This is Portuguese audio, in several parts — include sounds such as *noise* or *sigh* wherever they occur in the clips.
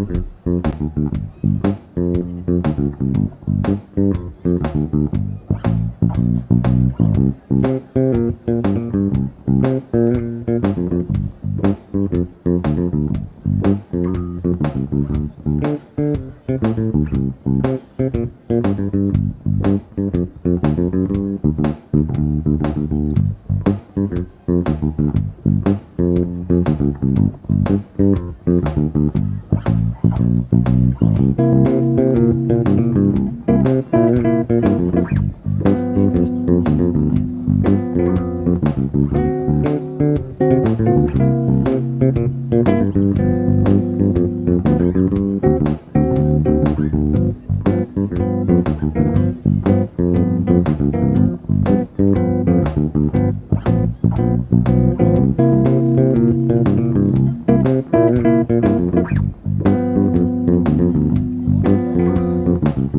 Mm-hmm.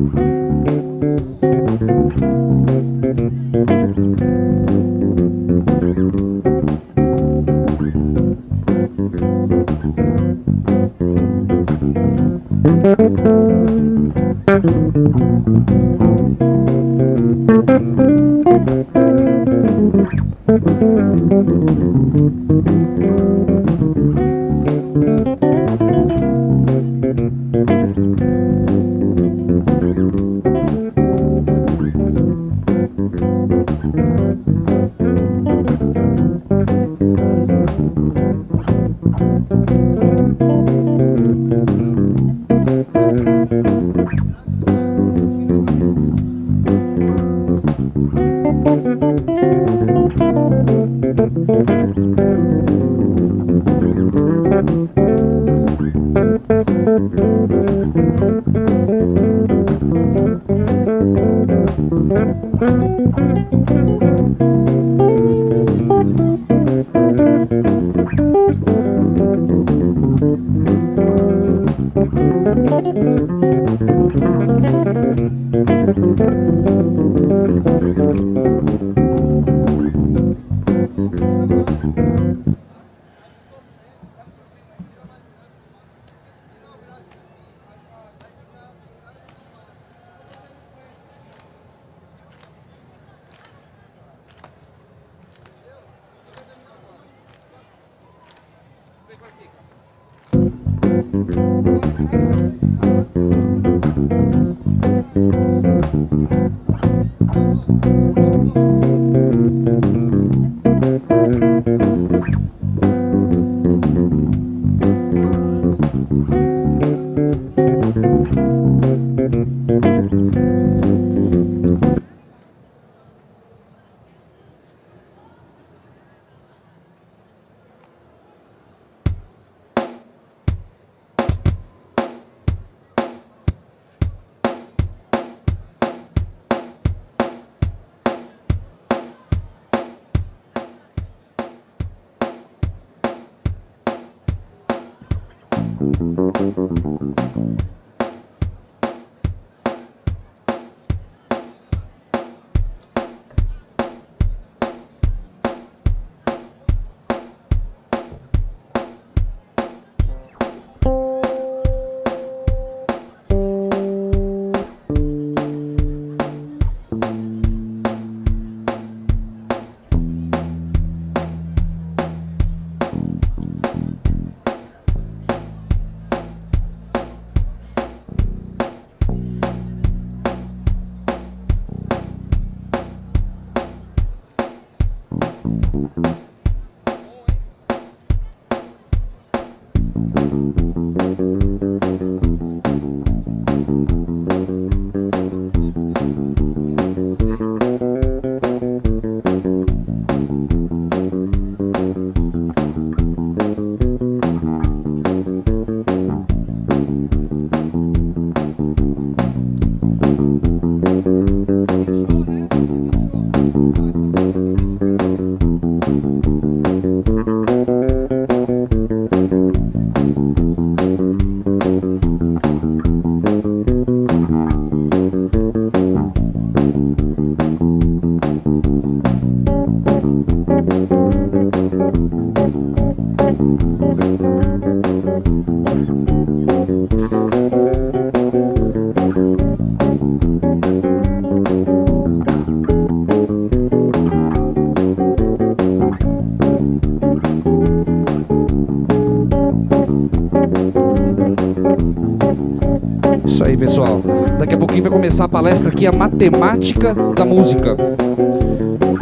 Mm-hmm. Começar a palestra aqui, a matemática da música.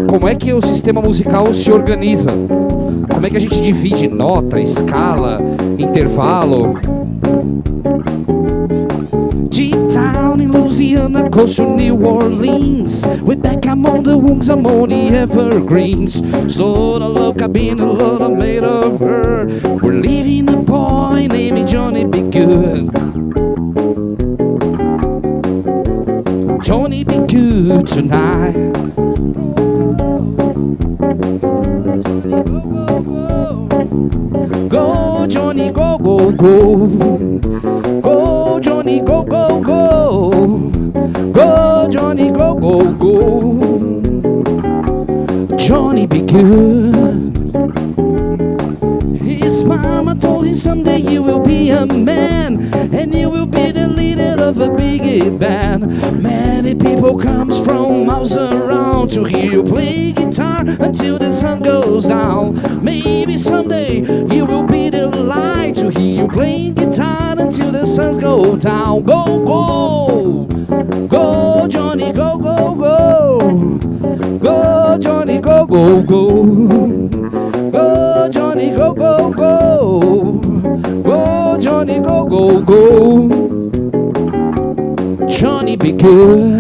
Como é que o sistema musical se organiza? Como é que a gente divide nota, escala, intervalo? Deep down in Louisiana, close to New Orleans, we're back among the wings among the evergreens. Slow to look, I've been a lot made of her. We're leaving a boy named Johnny Be Good. Tonight. Go, Johnny, go, go, go. Go, Johnny, go, go, go. Go, Johnny, go, go, go. Johnny, be good. His mama told him someday you will be a man of a big band. Many people comes from miles around to hear you play guitar until the sun goes down. Maybe someday you will be the light to hear you playing guitar until the sun goes down. Go, go, go, Johnny, go, go, go. Go, Johnny, go, go, go. Go, Johnny, go, go, go. Go, Johnny, go, go, go. Johnny, be good.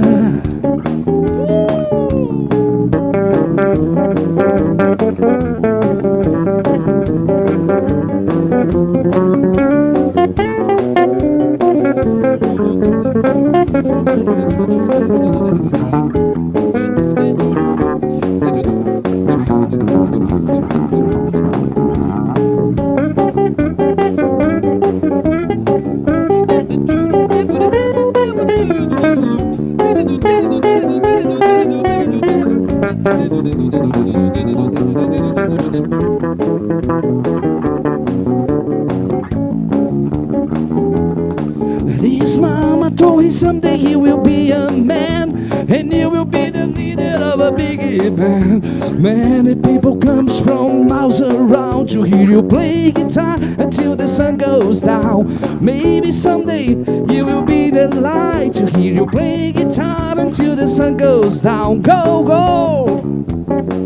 His mama told him someday he will be a man and he will be the leader of a big band. Many people comes from miles around to hear you play guitar until the sun goes down. Maybe someday you will be the light to hear you play guitar until the sun goes down. Go, go,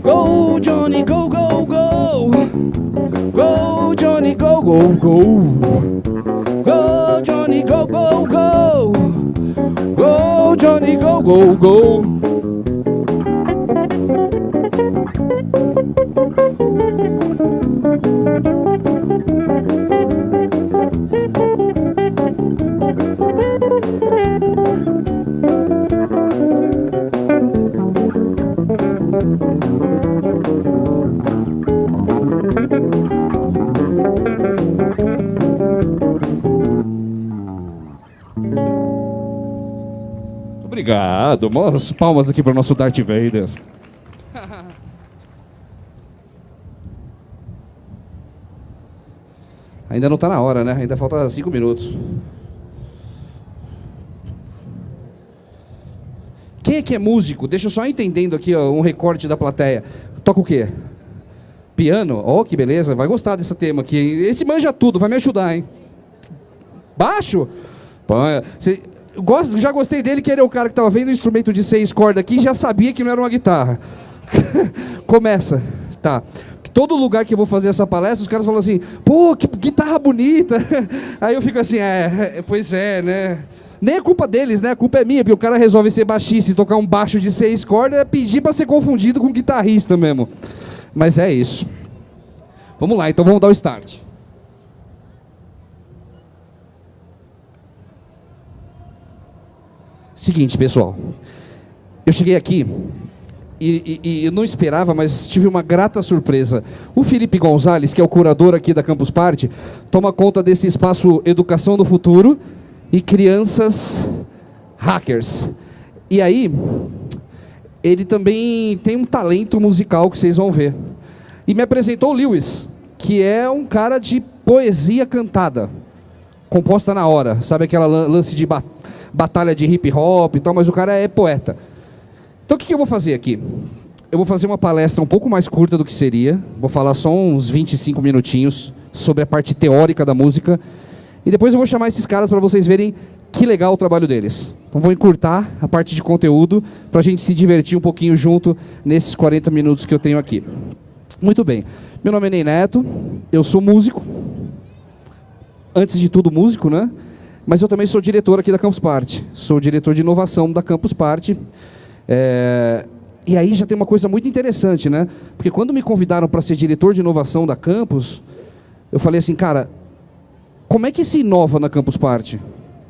go, Johnny, go, go, go, go, Johnny, go, go, go. Go, Johnny, go, go, Johnny, go, go, go. Obrigado. Umas palmas aqui para o nosso Darth Vader. *laughs* Ainda não está na hora, né? Ainda falta cinco minutos. Quem é que é músico? Deixa eu só entendendo aqui ó, um recorte da plateia. Toca o quê? Piano? Oh, que beleza. Vai gostar desse tema aqui. hein? Esse manja tudo, vai me ajudar, hein? Baixo? Cê- gosto, já gostei dele, que ele é o cara que estava vendo o instrumento de seis cordas aqui e já sabia que não era uma guitarra. *laughs* Começa. Tá. Todo lugar que eu vou fazer essa palestra, os caras falam assim, pô, que guitarra bonita. *laughs* Aí eu fico assim, é, pois é, né? Nem é culpa deles, né? A culpa é minha, porque o cara resolve ser baixista e tocar um baixo de seis cordas, é pedir para ser confundido com guitarrista mesmo. Mas é isso. Vamos lá, então vamos dar o start. Seguinte, pessoal. Eu cheguei aqui e, e, e, eu não esperava, mas tive uma grata surpresa. O Felipe Gonzalez, que é o curador aqui da Campus Party, toma conta desse espaço Educação do Futuro e Crianças Hackers. E aí, ele também tem um talento musical que vocês vão ver. E me apresentou o Lewis, que é um cara de poesia cantada, composta na hora. Sabe aquela lance de batalha? Batalha de hip hop e tal, mas o cara é poeta. Então o que, que eu vou fazer aqui? Eu vou fazer uma palestra um pouco mais curta do que seria. Vou falar só uns 25 minutinhos sobre a parte teórica da música. E depois eu vou chamar esses caras para vocês verem que legal o trabalho deles. Então vou encurtar a parte de conteúdo para a gente se divertir um pouquinho junto nesses 40 minutos que eu tenho aqui. Muito bem. Meu nome é Ney Neto, eu sou músico. Antes de tudo músico, né? Mas eu também sou diretor aqui da Campus Party. Sou diretor de inovação da Campus Party. É... E aí já tem uma coisa muito interessante, né? Porque quando me convidaram para ser diretor de inovação da Campus, eu falei assim, cara, como é que se inova na Campus Party?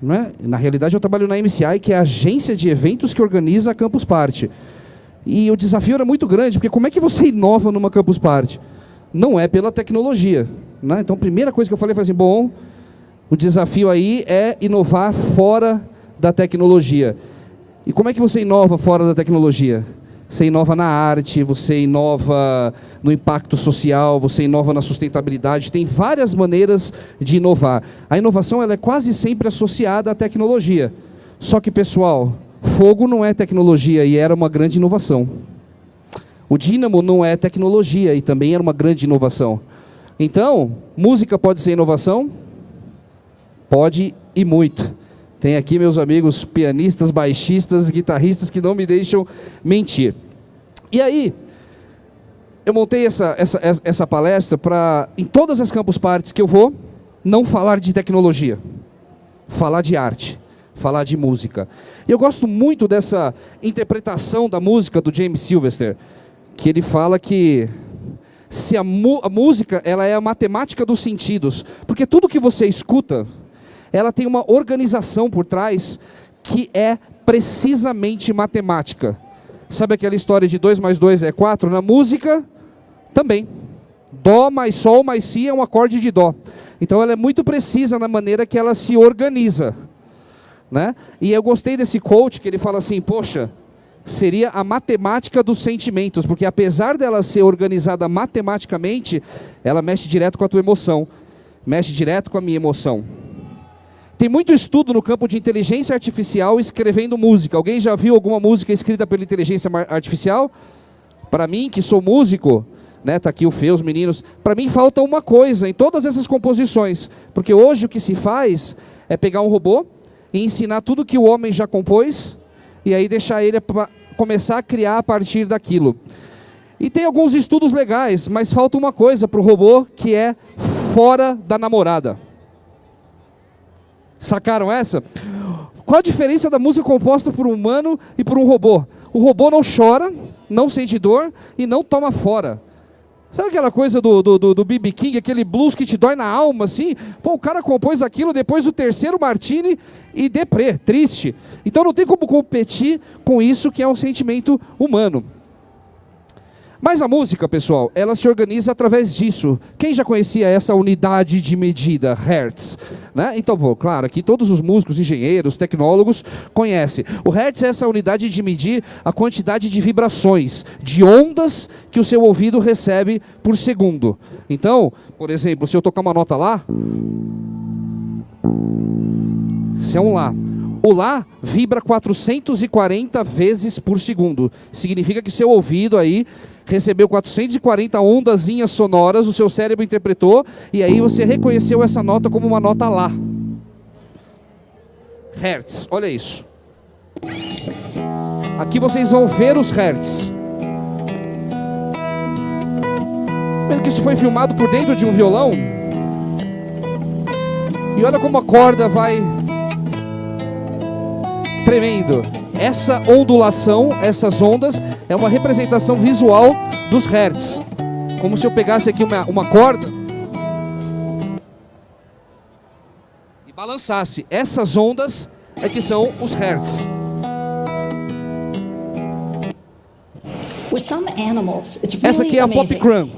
Né? Na realidade, eu trabalho na MCI, que é a agência de eventos que organiza a Campus Party. E o desafio era muito grande, porque como é que você *laughs* inova numa Campus Party? Não é pela tecnologia. Né? Então, a primeira coisa que eu falei foi assim, bom, o desafio aí é inovar fora da tecnologia. E como é que você inova fora da tecnologia? Você inova na arte, você inova no impacto social, você inova na sustentabilidade. Tem várias maneiras de inovar. A inovação ela é quase sempre associada à tecnologia. Só que, pessoal, fogo não é tecnologia e era uma grande inovação. O dínamo não é tecnologia e também era uma grande inovação. Então, música pode ser inovação? Pode e muito. Tem aqui meus amigos pianistas, baixistas, guitarristas que não me deixam mentir. E aí, eu montei essa, essa, essa palestra para, em todas as campus parties que eu vou, não falar de tecnologia, falar de arte, falar de música. E eu gosto muito dessa interpretação da música do James Sylvester, que ele fala que se a, a música ela é a matemática dos sentidos, porque tudo que você escuta, ela tem uma organização por trás que é precisamente matemática. Sabe aquela história de 2 mais 2 é 4? Na música, também. Dó mais Sol mais Si é um acorde de Dó. Então ela é muito precisa na maneira que ela se organiza. Né? E eu gostei desse coach que ele fala assim, poxa, seria a matemática dos sentimentos, porque apesar dela ser organizada matematicamente, ela mexe direto com a tua emoção, mexe direto com a minha emoção. Tem muito estudo no campo de inteligência artificial escrevendo música. Alguém já viu alguma música escrita pela inteligência artificial? Para mim, que sou músico, né, tá aqui o Fê, os meninos, para mim falta uma coisa em todas essas composições. Porque hoje o que se faz é pegar um robô e ensinar tudo que o homem já compôs e aí deixar ele começar a criar a partir daquilo. E tem alguns estudos legais, mas falta uma coisa para o robô que é fora da namorada. Sacaram essa? Qual a diferença da música composta por um humano e por um robô? O robô não chora, não sente dor e não toma fora. Sabe aquela coisa do, do, do B.B. King, aquele blues que te dói na alma, assim? Pô, o cara compôs aquilo depois do terceiro martini e deprê, triste. Então não tem como competir com isso que é um sentimento humano. Mas a música, pessoal, ela se organiza através disso. Quem já conhecia essa unidade de medida, Hertz? Né? Então, claro, aqui todos os músicos, engenheiros, tecnólogos conhecem. O Hertz é essa unidade de medir a quantidade de vibrações, de ondas que o seu ouvido recebe por segundo. Então, por exemplo, se eu tocar uma nota lá, se é um lá, o Lá vibra 440 vezes por segundo. Significa que seu ouvido aí recebeu 440 ondazinhas sonoras, o seu cérebro interpretou, e aí você reconheceu essa nota como uma nota Lá. Hertz, olha isso. Aqui vocês vão ver os hertz. que isso foi filmado por dentro de um violão. E olha como a corda vai tremendo. Essa ondulação, essas ondas, é uma representação visual dos hertz. Como se eu pegasse aqui uma, uma corda e balançasse. Essas ondas é que são os hertz. Essa aqui é a Pop Cram.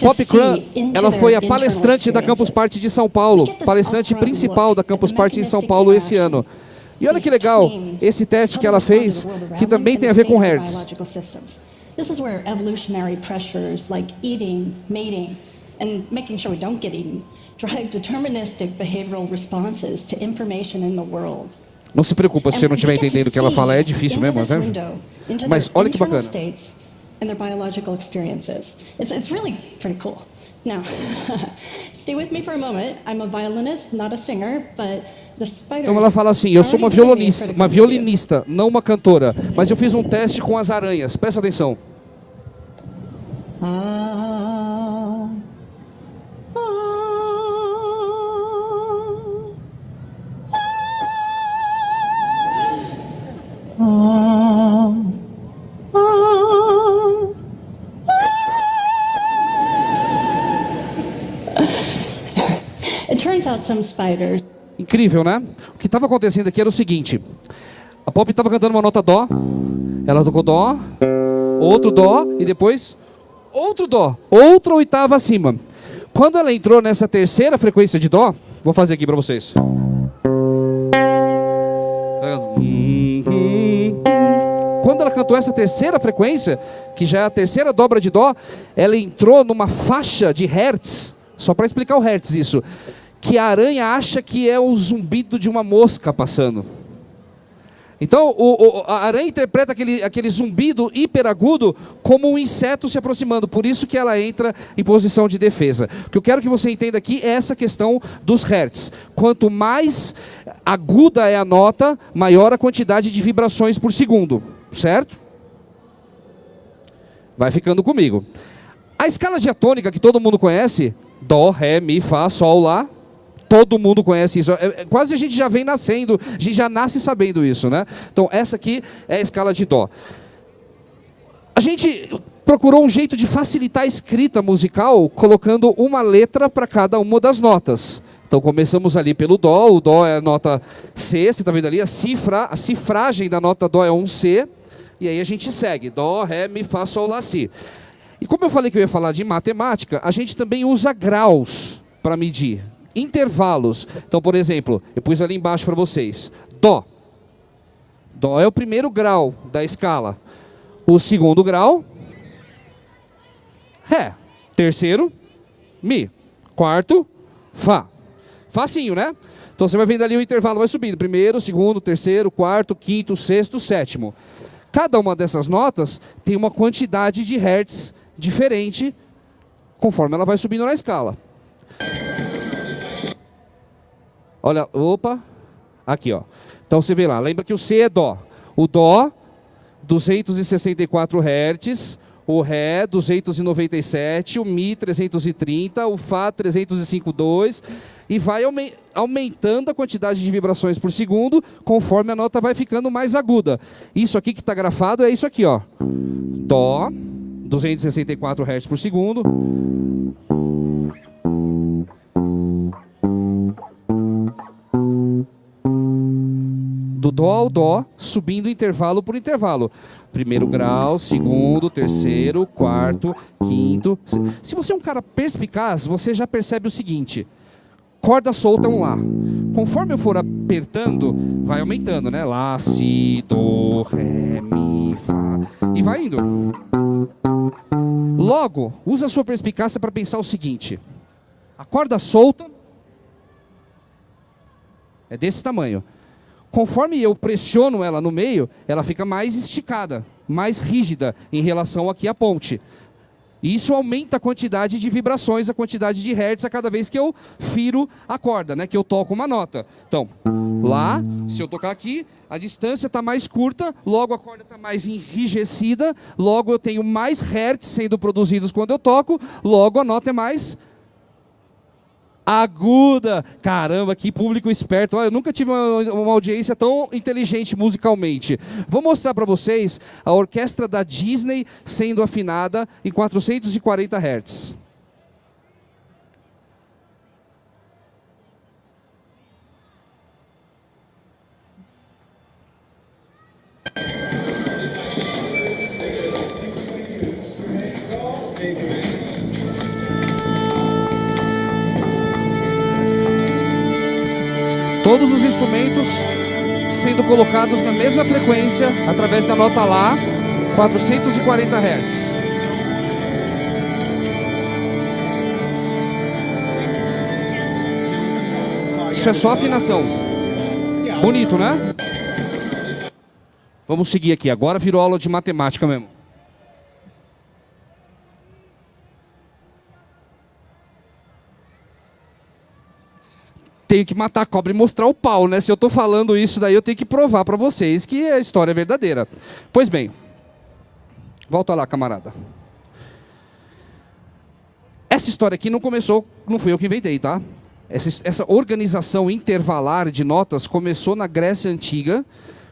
Pop Cram, ela foi a palestrante da Campus Party de São Paulo, palestrante principal da Campus Party em São Paulo esse ano. E olha que legal esse teste que ela fez, que também tem a ver com Hertz. This is where evolutionary pressures like eating, mating, and making sure we don't get eaten drive deterministic behavioral responses to information in the world. Não se preocupa se você não estiver entendendo o que ela fala, é difícil mesmo, né? Mas olha que bacana. And their biological experiences. It's, it's really pretty cool. Now, *laughs* stay with me for a moment. I'm a violinist, not a singer, but the spiders Então ela fala assim, eu sou uma violinista, uma violinista, não uma cantora, mas eu fiz um teste com as aranhas. Presta atenção. Ah, ah. Incrível, né? O que estava acontecendo aqui era o seguinte: a Pop estava cantando uma nota Dó, ela tocou Dó, outro Dó e depois outro Dó, outra oitava acima. Quando ela entrou nessa terceira frequência de Dó, vou fazer aqui para vocês. Quando ela cantou essa terceira frequência, que já é a terceira dobra de Dó, ela entrou numa faixa de Hertz, só para explicar o Hertz isso, que a aranha acha que é o zumbido de uma mosca passando. Então, o, o, a aranha interpreta aquele, aquele zumbido hiperagudo como um inseto se aproximando. Por isso que ela entra em posição de defesa. O que eu quero que você entenda aqui é essa questão dos hertz. Quanto mais aguda é a nota, maior a quantidade de vibrações por segundo. Certo? Vai ficando comigo. A escala diatônica que todo mundo conhece, Dó, Ré, Mi, Fá, Sol, Lá, Todo mundo conhece isso. É, é, quase a gente já vem nascendo, a gente já nasce sabendo isso, né? Então, essa aqui é a escala de Dó. A gente procurou um jeito de facilitar a escrita musical, colocando uma letra para cada uma das notas. Então começamos ali pelo Dó, o Dó é a nota C, você está vendo ali, a, cifra, a cifragem da nota Dó é um C, e aí a gente segue, Dó, Ré, Mi, Fá, Sol, Lá, Si. E como eu falei que eu ia falar de matemática, a gente também usa graus para medir intervalos. Então, por exemplo, eu pus ali embaixo para vocês. Dó. Dó é o primeiro grau da escala. O segundo grau, Ré. Terceiro, Mi. Quarto, Fá. Facinho, né? Então você vai vendo ali o intervalo, vai subindo. Primeiro, segundo, terceiro, quarto, quinto, sexto, sétimo. Cada uma dessas notas tem uma quantidade de hertz diferente conforme ela vai subindo na escala. Olha, opa, aqui ó. Então você vê lá, lembra que o C é Dó. O Dó, 264 Hz, o Ré 297, o Mi 330, o Fá 305.2 e vai aumentando a quantidade de vibrações por segundo conforme a nota vai ficando mais aguda. Isso aqui que está grafado é isso aqui, ó. Dó, 264 Hz por segundo. Do Dó ao Dó, subindo intervalo por intervalo. Primeiro grau, segundo, terceiro, quarto, quinto. Se você é um cara perspicaz, você já percebe o seguinte: corda solta é um Lá. Conforme eu for apertando, vai aumentando, né? Lá, Si, Do, Ré, Mi, Fá. E vai indo. Logo, usa a sua perspicácia para pensar o seguinte: a corda solta é desse tamanho. Conforme eu pressiono ela no meio, ela fica mais esticada, mais rígida em relação aqui à ponte. E isso aumenta a quantidade de vibrações, a quantidade de hertz a cada vez que eu firo a corda, né? que eu toco uma nota. Então, lá, se eu tocar aqui, a distância está mais curta, logo a corda está mais enrijecida, logo eu tenho mais hertz sendo produzidos quando eu toco, logo a nota é mais aguda. Caramba, que público esperto. eu nunca tive uma, uma, audiência tão inteligente musicalmente. Vou mostrar para vocês a orquestra da Disney sendo afinada em 440 Hz. Todos os instrumentos sendo colocados na mesma frequência através da nota Lá, 440 Hz. Isso é só afinação. Bonito, né? Vamos seguir aqui. Agora virou aula de matemática mesmo. Tenho que matar a cobra e mostrar o pau, né? Se eu estou falando isso daí, eu tenho que provar para vocês que a história é verdadeira. Pois bem, volta lá, camarada. Essa história aqui não começou, não fui eu que inventei, tá? Essa, essa organização intervalar de notas começou na Grécia Antiga,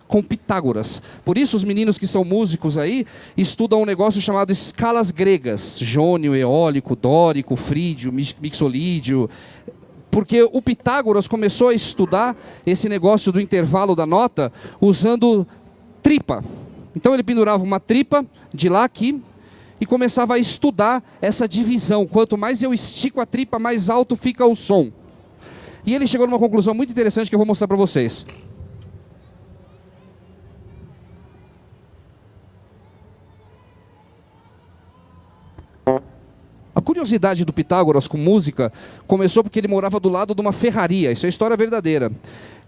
com Pitágoras. Por isso, os meninos que são músicos aí estudam um negócio chamado escalas gregas: jônio, eólico, dórico, frídio, mixolídio, porque o Pitágoras começou a estudar esse negócio do intervalo da nota usando tripa. Então ele pendurava uma tripa de lá aqui e começava a estudar essa divisão. Quanto mais eu estico a tripa, mais alto fica o som. E ele chegou numa conclusão muito interessante que eu vou mostrar para vocês. Curiosidade do Pitágoras com música começou porque ele morava do lado de uma ferraria. Isso é história verdadeira.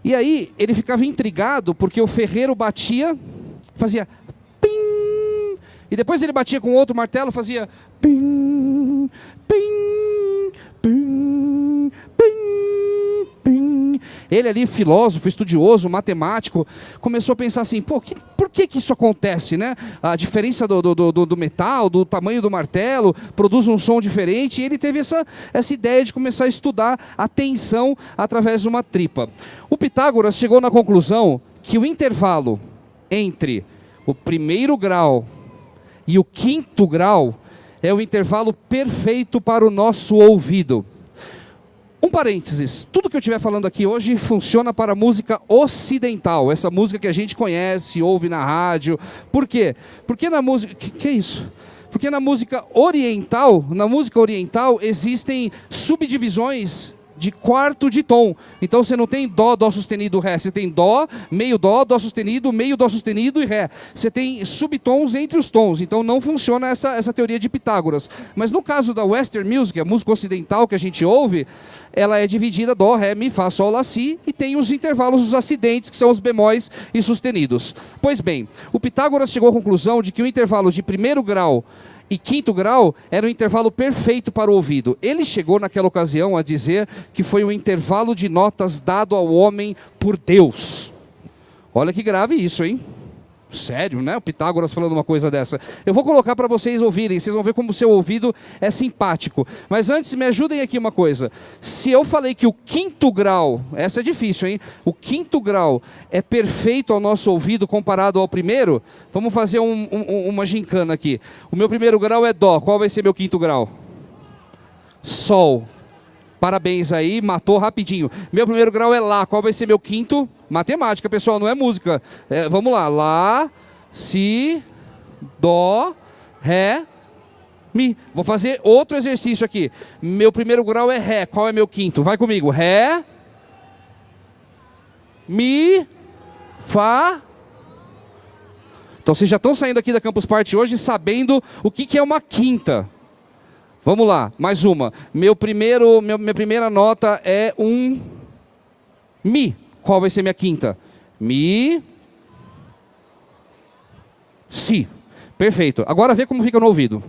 E aí ele ficava intrigado porque o ferreiro batia, fazia pim, e depois ele batia com outro martelo, fazia pim, pim, pim, pim, pim. Ele ali, filósofo, estudioso, matemático, começou a pensar assim, pô, que, por que, que isso acontece, né? A diferença do, do, do, do, metal, do tamanho do martelo, produz um som diferente, e ele teve essa, essa ideia de começar a estudar a tensão através de uma tripa. O Pitágoras chegou na conclusão que o intervalo entre o primeiro grau e o quinto grau é o intervalo perfeito para o nosso ouvido. Um parênteses, tudo que eu estiver falando aqui hoje funciona para música ocidental, essa música que a gente conhece, ouve na rádio. Por quê? Porque na música... Que, que é isso? Porque na música oriental, na música oriental existem subdivisões de quarto de tom. Então você não tem dó, dó sustenido, ré. Você tem dó, meio dó, dó sustenido, meio dó sustenido e ré. Você tem subtons entre os tons. Então não funciona essa, essa teoria de Pitágoras. Mas no caso da Western Music, a música ocidental que a gente ouve, ela é dividida dó, ré, mi, fá, sol, lá, si e tem os intervalos, os acidentes, que são os bemóis e sustenidos. Pois bem, o Pitágoras chegou à conclusão de que o intervalo de primeiro grau e quinto grau era o intervalo perfeito para o ouvido. Ele chegou naquela ocasião a dizer que foi um intervalo de notas dado ao homem por Deus. Olha que grave isso, hein? Sério, né? O Pitágoras falando uma coisa dessa. Eu vou colocar para vocês ouvirem, vocês vão ver como o seu ouvido é simpático. Mas antes, me ajudem aqui uma coisa. Se eu falei que o quinto grau, essa é difícil, hein? O quinto grau é perfeito ao nosso ouvido comparado ao primeiro, vamos fazer um, um, uma gincana aqui. O meu primeiro grau é Dó, qual vai ser meu quinto grau? Sol. Parabéns aí, matou rapidinho. Meu primeiro grau é Lá, qual vai ser meu quinto? Matemática, pessoal, não é música. É, vamos lá. Lá, Si, Dó, Ré, Mi. Vou fazer outro exercício aqui. Meu primeiro grau é Ré. Qual é meu quinto? Vai comigo. Ré, Mi, Fá. Então vocês já estão saindo aqui da Campus Party hoje sabendo o que, que é uma quinta. Vamos lá, mais uma. Meu primeiro, minha primeira nota é um Mi. Qual vai ser minha quinta? Mi. Si. Perfeito. Agora vê como fica no ouvido.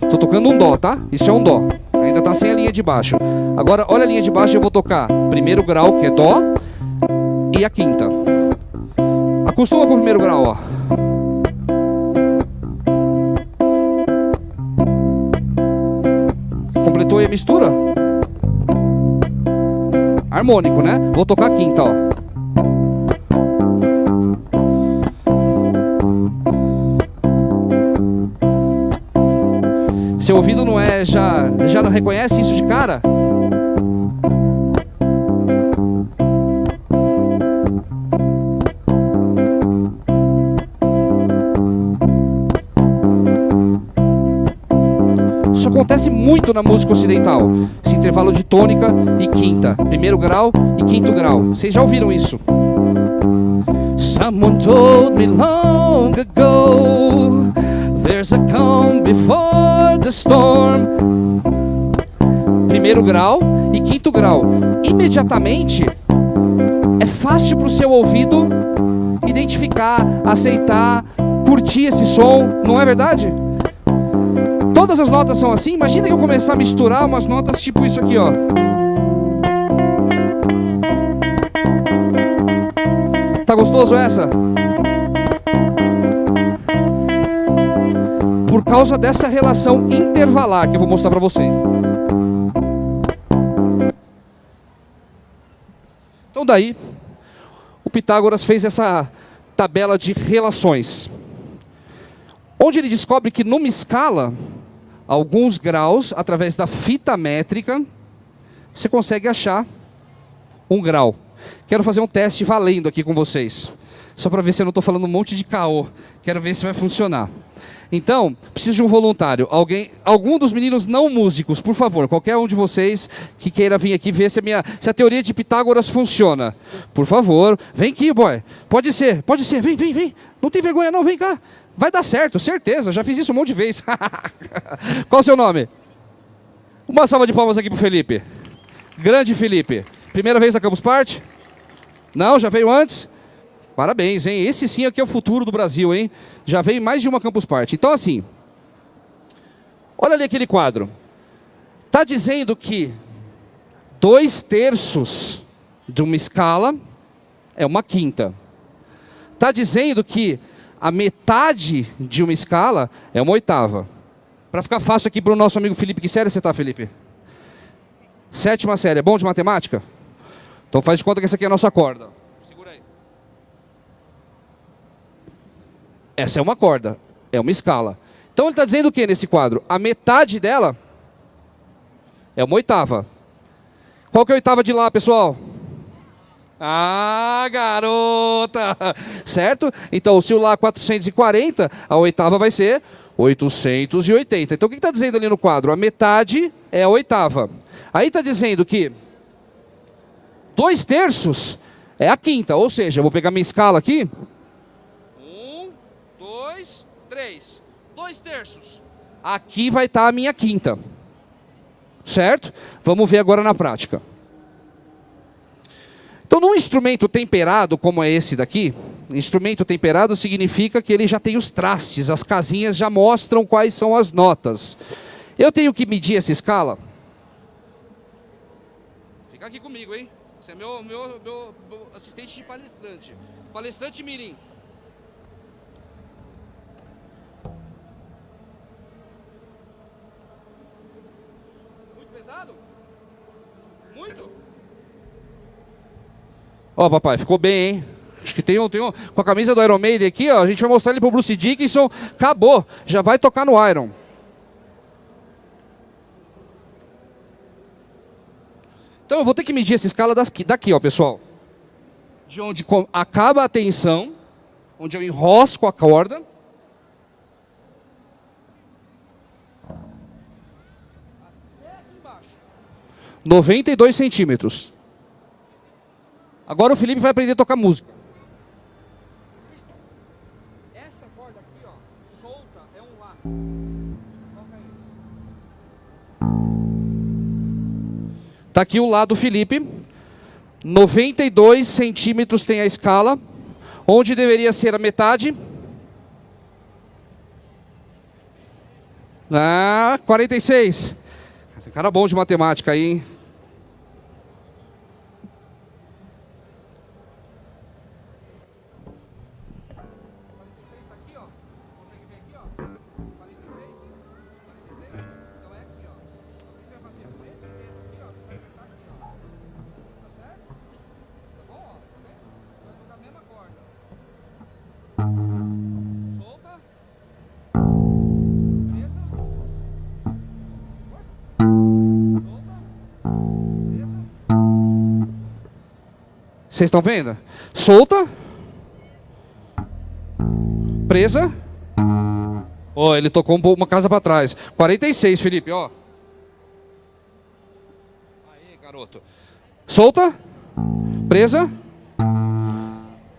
Estou tocando um dó, tá? Isso é um dó. Ainda está sem a linha de baixo. Agora, olha a linha de baixo, eu vou tocar primeiro grau, que é dó, e a quinta. Acostuma com o primeiro grau, ó. Completou a mistura? Harmônico, né? Vou tocar a quinta, ó. Seu ouvido não é já já não reconhece isso de cara? Acontece muito na música ocidental. Esse intervalo de tônica e quinta, primeiro grau e quinto grau. Vocês já ouviram isso? Someone told me long ago There's a calm before the storm. Primeiro grau e quinto grau. Imediatamente é fácil para o seu ouvido identificar, aceitar, curtir esse som, não é verdade? Todas as notas são assim. Imagina que eu começar a misturar umas notas tipo isso aqui, ó. Tá gostoso essa? Por causa dessa relação intervalar que eu vou mostrar para vocês. Então daí, o Pitágoras fez essa tabela de relações. Onde ele descobre que numa escala alguns graus, através da fita métrica, você consegue achar um grau. Quero fazer um teste valendo aqui com vocês. Só para ver se eu não estou falando um monte de caô. Quero ver se vai funcionar. Então, preciso de um voluntário. Alguém, algum dos meninos não músicos, por favor, qualquer um de vocês que queira vir aqui ver se a, minha, se a teoria de Pitágoras funciona. Por favor, vem aqui, boy. Pode ser, pode ser, vem, vem, vem. Não tem vergonha não, vem cá. Vai dar certo, certeza. Já fiz isso um monte de vezes. *laughs* Qual o seu nome? Uma salva de palmas aqui pro Felipe. Grande Felipe. Primeira vez na Campus Party? Não, já veio antes? Parabéns, hein? Esse sim aqui é o futuro do Brasil, hein? Já veio mais de uma Campus Party. Então, assim, olha ali aquele quadro. Está dizendo que dois terços de uma escala é uma quinta. Está dizendo que a metade de uma escala é uma oitava. Para ficar fácil aqui para o nosso amigo Felipe, que série você está, Felipe? Sétima série. É bom de matemática? Então faz de conta que essa aqui é a nossa corda. Segura aí. Essa é uma corda. É uma escala. Então ele está dizendo o que nesse quadro? A metade dela é uma oitava. Qual que é a oitava de lá, pessoal? Ah, garota! Certo? Então, se o Lá 440, a oitava vai ser 880. Então, o que está dizendo ali no quadro? A metade é a oitava. Aí está dizendo que dois terços é a quinta. Ou seja, eu vou pegar minha escala aqui. Um, dois, três. Dois terços. Aqui vai estar tá a minha quinta. Certo? Vamos ver agora na prática. Então, num instrumento temperado como é esse daqui, instrumento temperado significa que ele já tem os trastes, as casinhas já mostram quais são as notas. Eu tenho que medir essa escala? Fica aqui comigo, hein? Você é meu, meu, meu, assistente de palestrante. Palestrante Mirim. Muito pesado? Muito? Ó, papai, ficou bem, hein? Acho que tem um, tem um. Com a camisa do Iron Maiden aqui, ó. A gente vai mostrar ele pro Bruce Dickinson. Acabou. Já vai tocar no Iron. Então eu vou ter que medir essa escala daqui, daqui ó, pessoal. De onde acaba a tensão, onde eu enrosco a corda. Até aqui embaixo. 92 centímetros. Agora o Felipe vai aprender a tocar música. Essa corda aqui, ó, solta, é um Lá. Toca aí. Tá aqui o Lá do Felipe. 92 centímetros tem a escala. Onde deveria ser a metade? Ah, 46. Tem cara bom de matemática aí, hein? Vocês estão vendo? Solta. Presa. Ó, oh, ele tocou uma casa para trás. 46, Felipe, ó. Aí, garoto. Solta. Presa.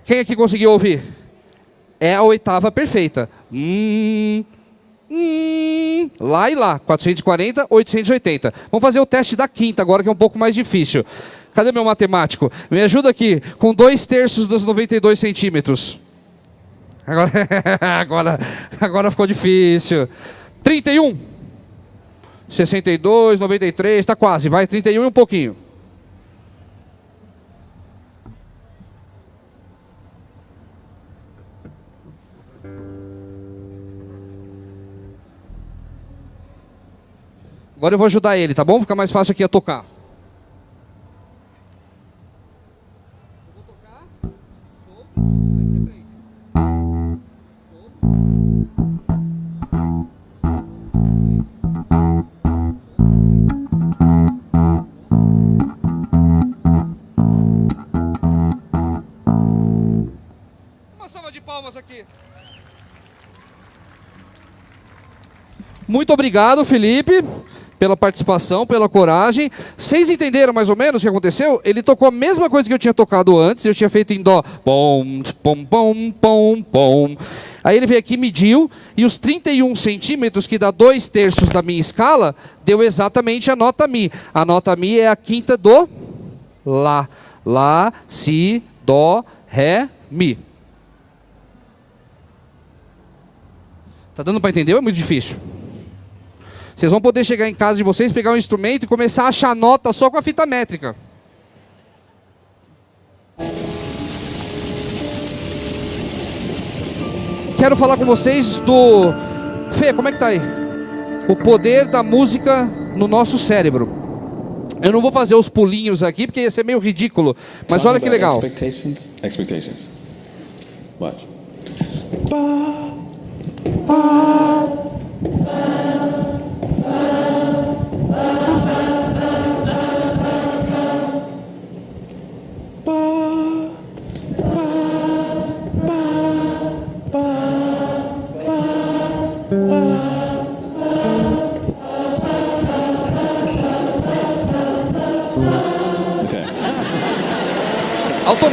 Quem aqui conseguiu ouvir? É a oitava perfeita. Hum, hum, lá e lá. 440, 880. Vamos fazer o teste da quinta agora, que é um pouco mais difícil. Cadê meu matemático? Me ajuda aqui, com dois terços dos 92 centímetros. Agora, *laughs* agora, agora ficou difícil. 31. 62, 93, está quase. Vai, 31 e um pouquinho. Agora eu vou ajudar ele, tá bom? Fica mais fácil aqui a tocar. Aqui. Muito obrigado, Felipe, pela participação, pela coragem. Vocês entenderam mais ou menos o que aconteceu? Ele tocou a mesma coisa que eu tinha tocado antes, eu tinha feito em dó. Pom, pom, pom, pom, pom. Aí ele veio aqui, mediu, e os 31 centímetros, que dá dois terços da minha escala, deu exatamente a nota Mi. A nota Mi é a quinta do Lá. Lá, Si, Dó, Ré, Mi. Tá dando para entender ou é muito difícil? Vocês vão poder chegar em casa de vocês, pegar um instrumento e começar a achar nota só com a fita métrica. Quero falar com vocês do... Fê, como é que tá aí? O poder da música no nosso cérebro. Eu não vou fazer os pulinhos aqui, porque ia ser meio ridículo. Mas olha que legal. Expectations. Expectations. Watch.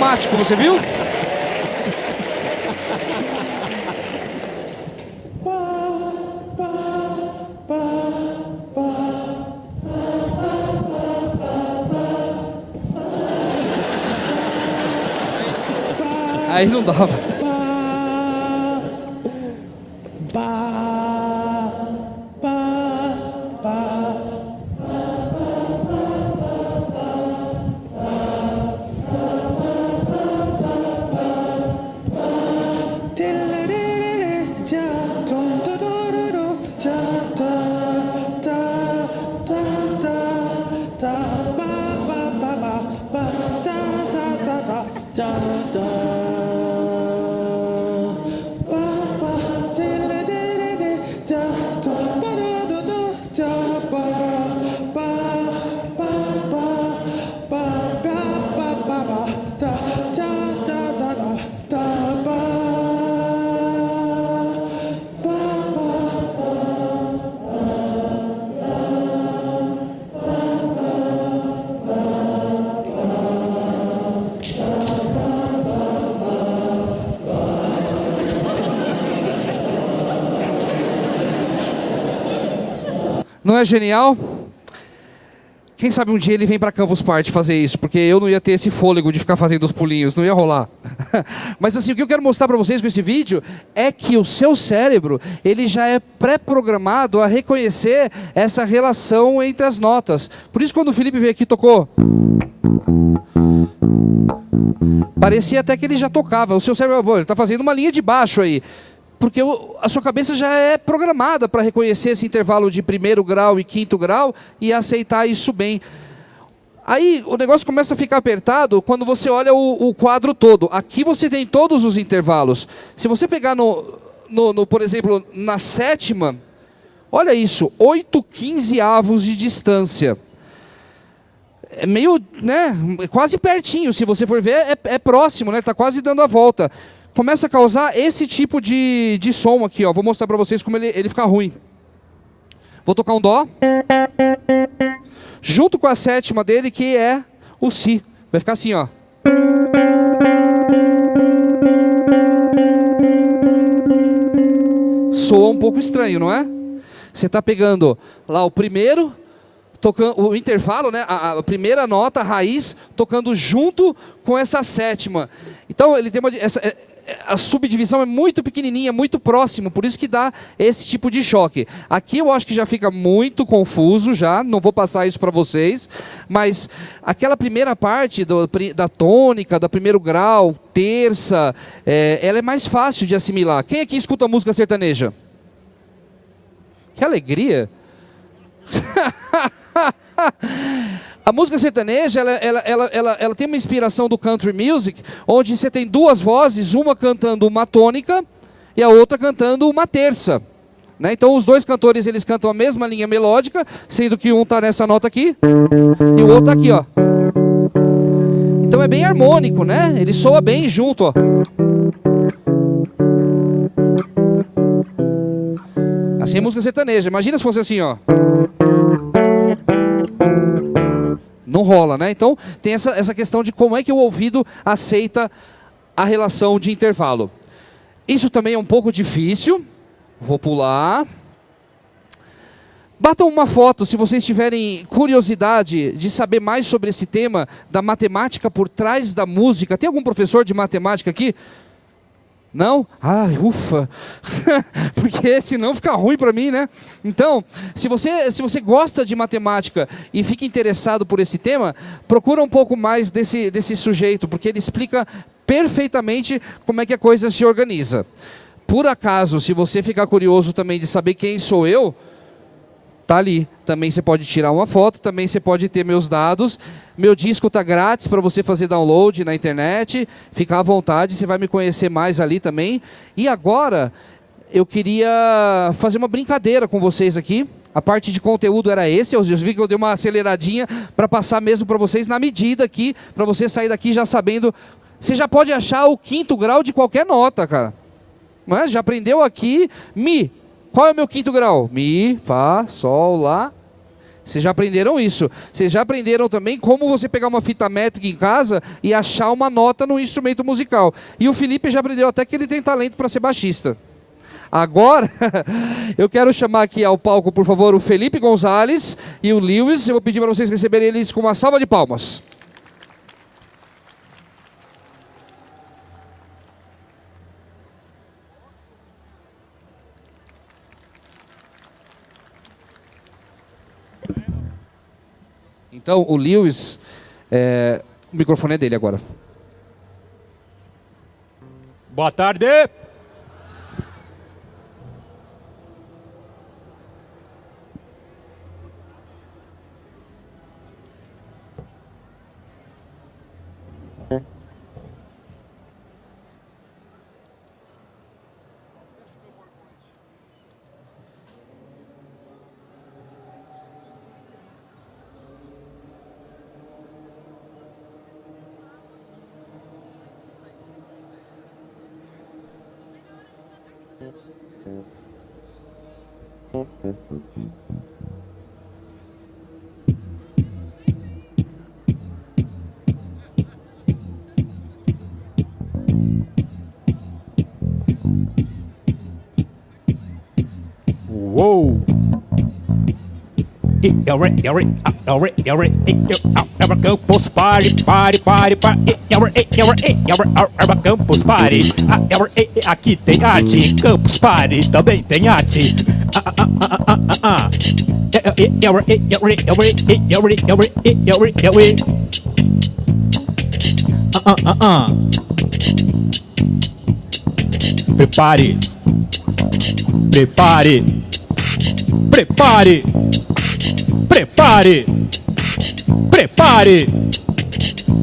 Automático, você viu? Aí não dava. Não é genial? Quem sabe um dia ele vem para Campus Party fazer isso, porque eu não ia ter esse fôlego de ficar fazendo os pulinhos, não ia rolar. *laughs* Mas assim, o que eu quero mostrar para vocês com esse vídeo é que o seu cérebro, ele já é pré-programado a reconhecer essa relação entre as notas. Por isso quando o Felipe veio aqui tocou Parecia até que ele já tocava. O seu cérebro, ele está fazendo uma linha de baixo aí porque a sua cabeça já é programada para reconhecer esse intervalo de primeiro grau e quinto grau e aceitar isso bem. Aí o negócio começa a ficar apertado quando você olha o, o quadro todo. Aqui você tem todos os intervalos. Se você pegar no, no, no, por exemplo, na sétima, olha isso, 8 avos de distância. É meio, né, quase pertinho, se você for ver, é, é próximo, né, está quase dando a volta começa a causar esse tipo de, de som aqui. Ó. Vou mostrar para vocês como ele, ele fica ruim. Vou tocar um Dó. Junto com a sétima dele, que é o Si. Vai ficar assim, ó. Soa um pouco estranho, não é? Você está pegando lá o primeiro, tocando o intervalo, né? A, a, primeira nota, a raiz, tocando junto com essa sétima. Então ele tem uma essa, é, a subdivisão é muito pequenininha, muito próximo, por isso que dá esse tipo de choque. Aqui eu acho que já fica muito confuso já, não vou passar isso para vocês, mas aquela primeira parte do, da tônica, da primeiro grau, terça, é, ela é mais fácil de assimilar. Quem aqui escuta música sertaneja? Que alegria! *laughs* A música sertaneja, ela, ela, ela, ela, ela tem uma inspiração do country music, onde você tem duas vozes, uma cantando uma tônica e a outra cantando uma terça. Né? Então os dois cantores eles cantam a mesma linha melódica, sendo que um está nessa nota aqui e o outro está aqui, ó. Então é bem harmônico, né? Ele soa bem junto, ó. Assim é música sertaneja. Imagina se fosse assim, ó não rola, né? Então tem essa, essa questão de como é que o ouvido aceita a relação de intervalo. Isso também é um pouco difícil. Vou pular. Batam uma foto se vocês tiverem curiosidade de saber mais sobre esse tema da matemática por trás da música. Tem algum professor de matemática aqui? Não? Ai, ufa! *laughs* Porque senão fica ruim para mim, né? Então, se você, se você gosta de matemática e fica interessado por esse tema, procura um pouco mais desse, desse sujeito, porque ele explica perfeitamente como é que a coisa se organiza. Por acaso, se você ficar curioso também de saber quem sou eu, tá ali. Também você pode tirar uma foto, também você pode ter meus dados. Meu disco tá grátis para você fazer download na internet. Fica à vontade, você vai me conhecer mais ali também. E agora eu queria fazer uma brincadeira com vocês aqui. A parte de conteúdo era esse, eu vi que eu dei uma aceleradinha para passar mesmo para vocês na medida aqui, para você sair daqui já sabendo. Você já pode achar o quinto grau de qualquer nota, cara. Mas já aprendeu aqui Mi, qual é o meu quinto grau? Mi, Fá, Sol, Lá. Vocês já aprenderam isso. Vocês já aprenderam também como você pegar uma fita métrica em casa e achar uma nota no instrumento musical. E o Felipe já aprendeu até que ele tem talento para ser baixista. Agora, *laughs* eu quero chamar aqui ao palco, por favor, o Felipe Gonzalez e o Lewis. Eu vou pedir para vocês receberem eles com uma salva de palmas. Então, o Lewis, é, o microfone é dele agora. Boa tarde. Whoa. You're you're it, you're it, you're it, you're you're. Yore, Campus Party, party, party, party. Yore, Campus Party. Aqui tem arte, Campus Party também tem arte. Ah, ah, ah, ah, ah, ah. Ah, ah, ah, ah. Prepare. Prepare. Prepare. Prepare. Prepare.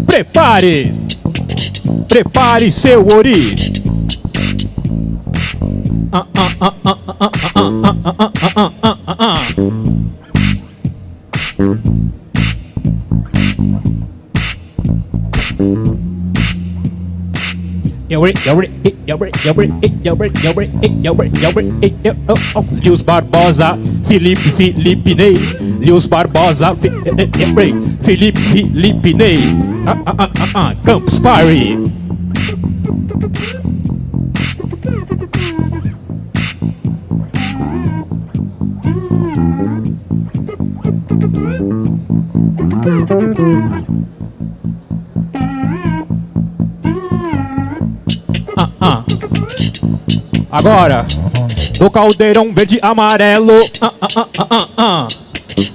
Prepare. Prepare seu ori. Lius Barbosa, Felipe Felipe Ney, Lius Barbosa, Felipe Felipe Ney, Campus Party. Agora, do caldeirão verde amarelo. Ah, ah, ah, ah.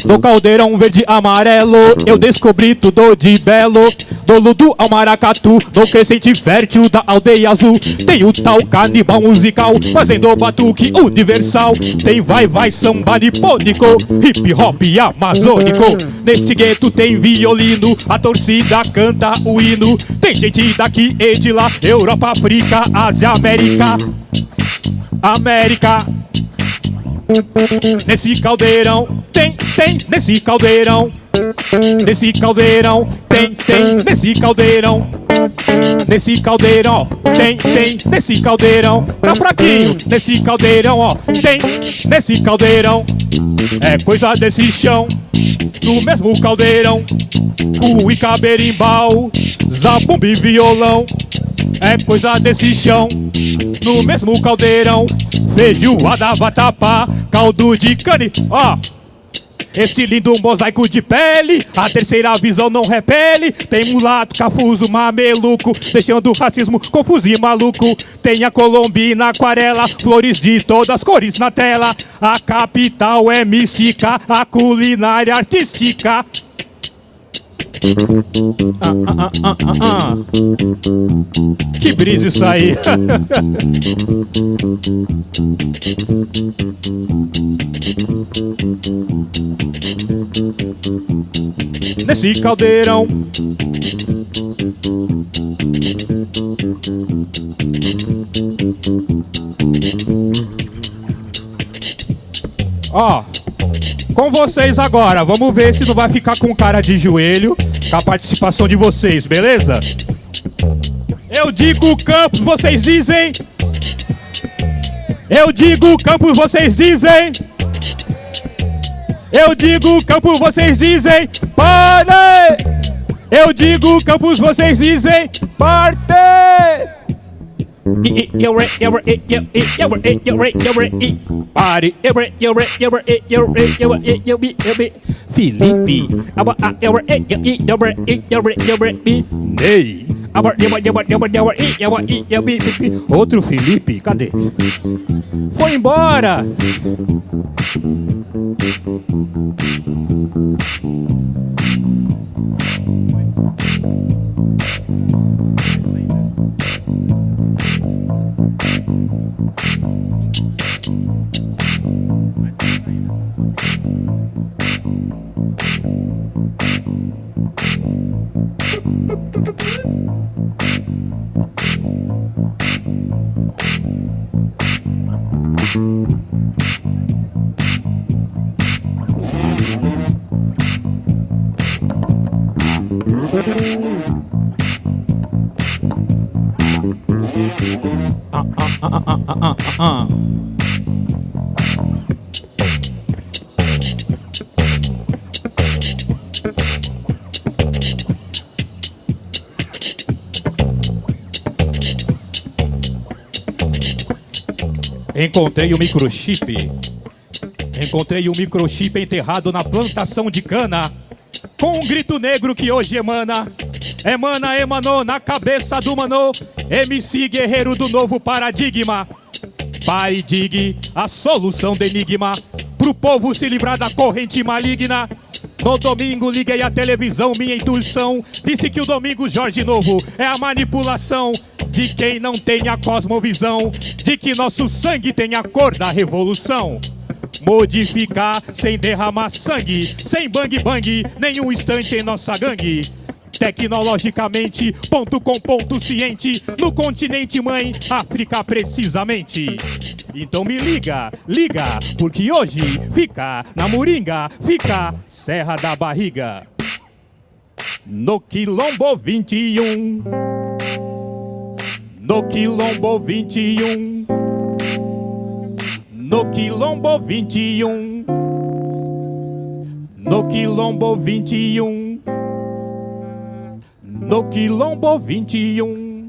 Do caldeirão verde amarelo, eu descobri tudo de belo. Do Ludo ao Maracatu, no crescente fértil da aldeia azul. Tem o tal canibal musical, fazendo batuque universal. Tem vai vai samba nipônico, hip hop amazônico. Neste gueto tem violino, a torcida canta o hino. Tem gente daqui e de lá, Europa, África, Ásia, América. América. Nesse caldeirão, tem, tem, nesse caldeirão. Nesse caldeirão, tem, tem, nesse caldeirão. Nesse caldeirão, tem, tem, nesse caldeirão. Tá fraquinho, nesse caldeirão, ó, tem, nesse caldeirão. É coisa desse chão, no mesmo caldeirão. Cuica, berimbau, zabumba e violão. É coisa desse chão, no mesmo caldeirão. Feijoada, vatapá, caldo de cane, ó. Esse lindo mosaico de pele, a terceira visão não repele. Tem mulato, cafuso, mameluco, deixando o racismo confuso e maluco. Tem a colombina, aquarela, flores de todas as cores na tela. A capital é mística, a culinária artística. Ah, ah, ah, ah, ah. Que brisa isso aí! Nesse caldeirão Ó, com vocês agora, vamos ver se não vai ficar com cara de joelho com a participação de vocês, beleza? Eu digo Campos, vocês dizem. Eu digo Campos, vocês dizem. Eu digo Campos, vocês dizem. Parte! Eu digo Campos, vocês dizem. Parte! Felipe Ney Outro Felipe, cadê? Foi embora! Ah, Encontrei o microchip. Encontrei um microchip enterrado na plantação de cana. Com um grito negro que hoje emana. Emana, emanou na cabeça do mano. MC guerreiro do novo paradigma. Pai digue a solução do enigma. Pro povo se livrar da corrente maligna. No domingo liguei a televisão, minha intuição disse que o domingo Jorge Novo é a manipulação de quem não tem a cosmovisão, de que nosso sangue tem a cor da revolução. Modificar sem derramar sangue, sem bang bang, nenhum instante em nossa gangue. Tecnologicamente, ponto com ponto ciente, no continente mãe, África precisamente. Então me liga, liga, porque hoje fica na Moringa, fica Serra da Barriga. No Quilombo 21. No Quilombo 21. No Quilombo 21. No Quilombo 21. No Quilombo 21.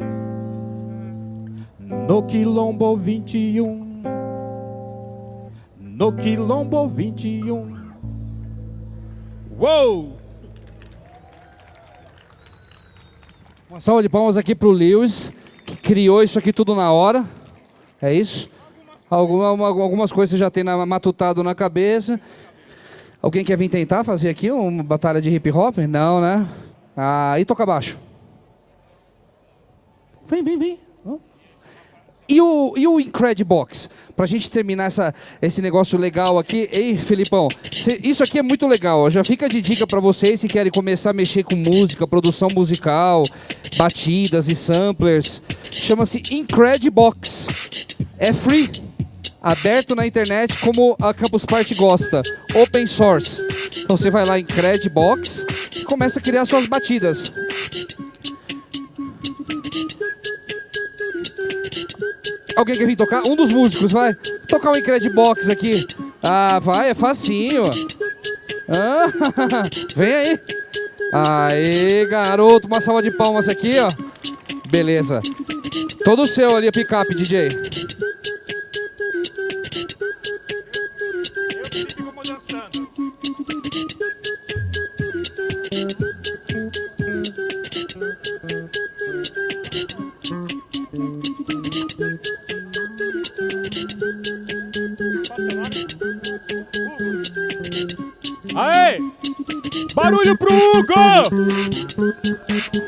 No Quilombo 21. No Quilombo 21. Uou! Uma salva de palmas aqui pro Lewis, criou isso aqui tudo na hora. É isso? Alguma, uma- algumas coisas já tem na- matutado na cabeça. Alguém quer vir tentar fazer aqui uma batalha de hip hop? Não, né? Ah, e toca baixo. Vem, vem, vem. E o, e o Incredibox? Pra gente terminar essa, esse negócio legal aqui. Ei, Felipão, cê- isso aqui é muito legal. Já fica de dica pra vocês se querem começar a mexer com música, produção musical, batidas e samplers. Chama-se Incredibox. É free. Aberto na internet como a Campus Party gosta. Open source. Então você vai lá em Credibox e começa a criar suas batidas. Alguém quer vir tocar? Um dos músicos, vai. Tocar um Incredibox aqui. Ah, vai, é facinho. Ah, *laughs* vem aí. Aê, garoto. Uma salva de palmas aqui, ó. Beleza. Todo seu ali, a picape, DJ. Pro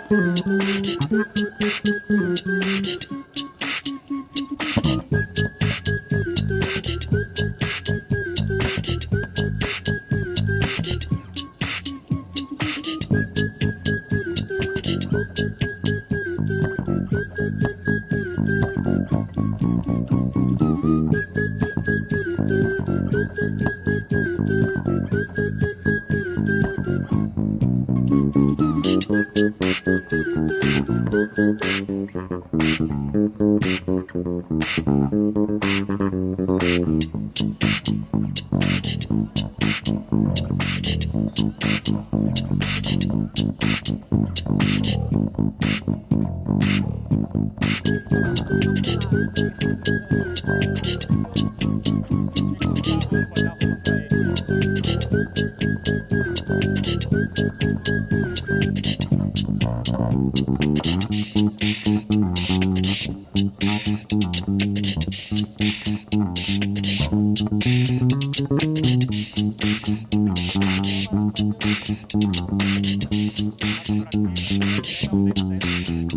Thank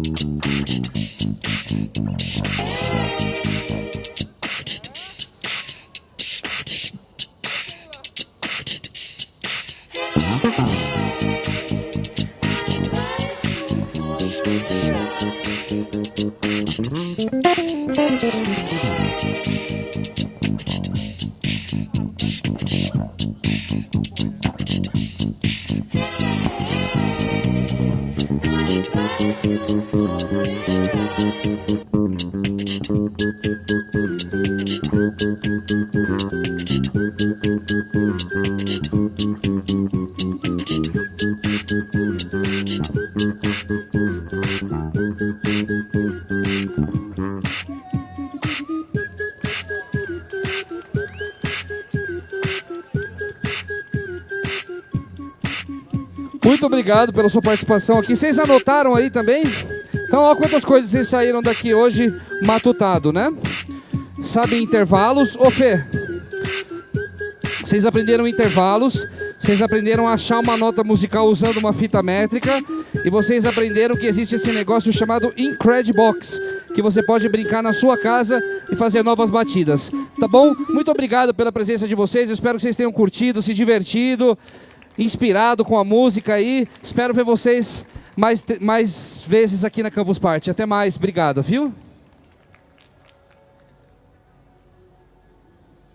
you. Obrigado pela sua participação aqui. Vocês anotaram aí também? Então, olha quantas coisas vocês saíram daqui hoje matutado, né? Sabem intervalos. Ô, Fê, vocês aprenderam intervalos, vocês aprenderam a achar uma nota musical usando uma fita métrica e vocês aprenderam que existe esse negócio chamado Incredibox, que você pode brincar na sua casa e fazer novas batidas. Tá bom? Muito obrigado pela presença de vocês. Espero que vocês tenham curtido, se divertido, inspirado com a música aí. Espero ver vocês mais, mais vezes aqui na Campus Party. Até mais. Obrigado, viu?